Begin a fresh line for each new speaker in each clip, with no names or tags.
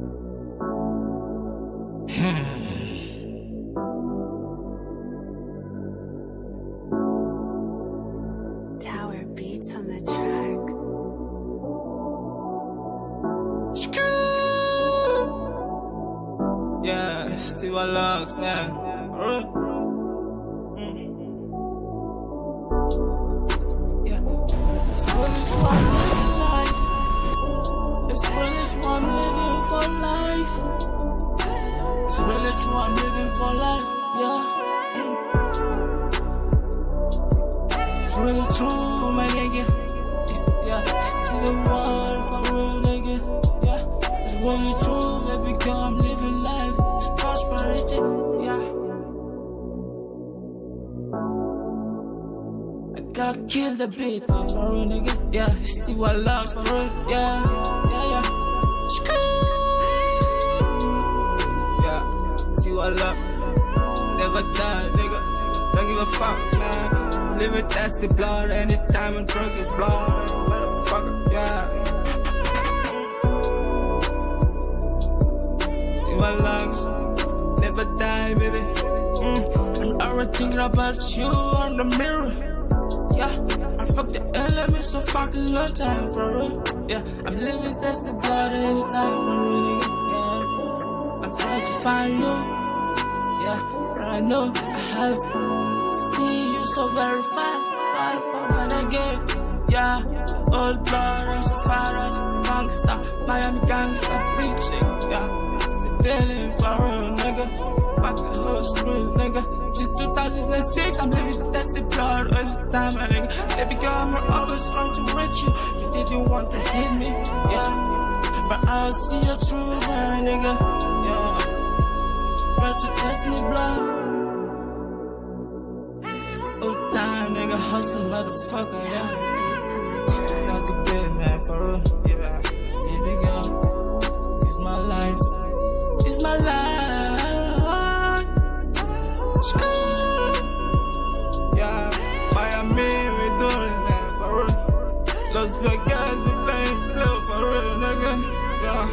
Tower beats on the track.
Yeah, Steve Lux, man. Mm. Yeah. It's really true, I'm living for life. Yeah. It's really true, my nigga. It's, yeah, still the one for real, nigga. Yeah, it's really true, baby girl, I'm living life. It's prosperity, yeah. I gotta kill the beat, for real, nigga. Yeah, still what loves for real, yeah, love. Never die, nigga. Don't give a fuck, man. That's the blood. Anytime I'm drunk, it's blood. Motherfucker, yeah. See my lungs, never die, baby. Mm. I'm already thinking about you on the mirror. Yeah, I fuck the elements so fucking long time for real. Yeah, I'm living that's the blood anytime for real. nigga. Yeah, I'm trying to find you. Yeah, I know I have seen you so very fast. Fast, I get, yeah, old blood, I'm so far as gangsta, Miami gangsta, preaching, yeah. The feeling for real, nigga. Fuck the whole street, nigga. Since 2006, I'm living tested blood all the time, nigga. Baby girl, I'm always trying to reach you. You didn't want to hit me, yeah. But I'll see you through, my nigga, yeah. To test me, blood. All time, nigga, hustle, motherfucker, yeah. That's a bit, man, for real. Yeah, baby girl, it's my life. It's my life. Yeah, Miami, we doing that, for real. Las Vegas, we playing blue, for real, nigga. Yeah.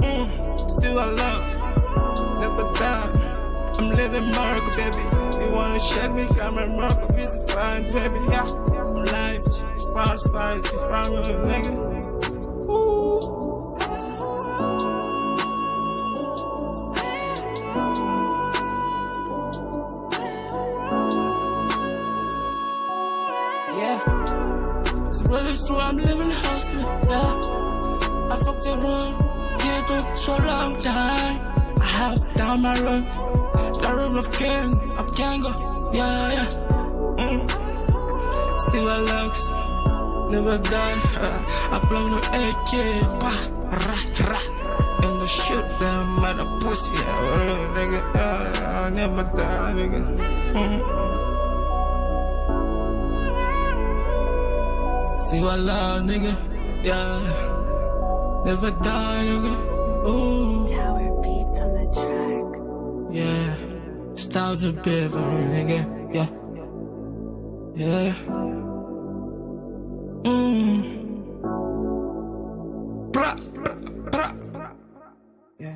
Mm, still I love. I'm living miracle, baby. You wanna shake me, come and miracle, visit fine, baby. Yeah, I'm it's prosperity, from you, nigga. Ooh. Yeah, it's really true, I'm living hustling, yeah. I fucked the road, yeah, took so long time. I have down my road, road of king, of Kango, yeah, yeah. Mm. Still a lux, never die. Uh, I blow the AK, pa, ra, ra. And the shoot them mother pussy, yeah, real nigga, yeah, yeah, I never die, nigga. Mm. See what love, nigga, yeah. Never die, nigga. Ooh.
Tower beats on the track.
Yeah, styles a bit real, nigga. Yeah, yeah. Mmm. Bra, bra, bra. Yeah.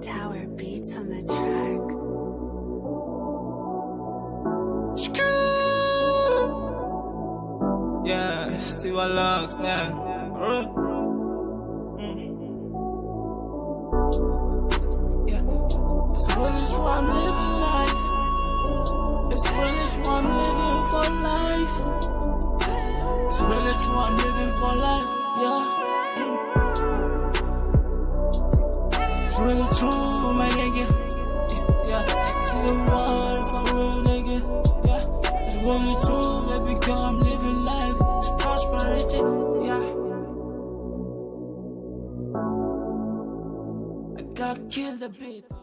Tower beats on the
Steve man. Mm. Yeah, it's I'm living life. It's I'm living for life. It's I'm living for life. Yeah. Mm. It's really true, the beat.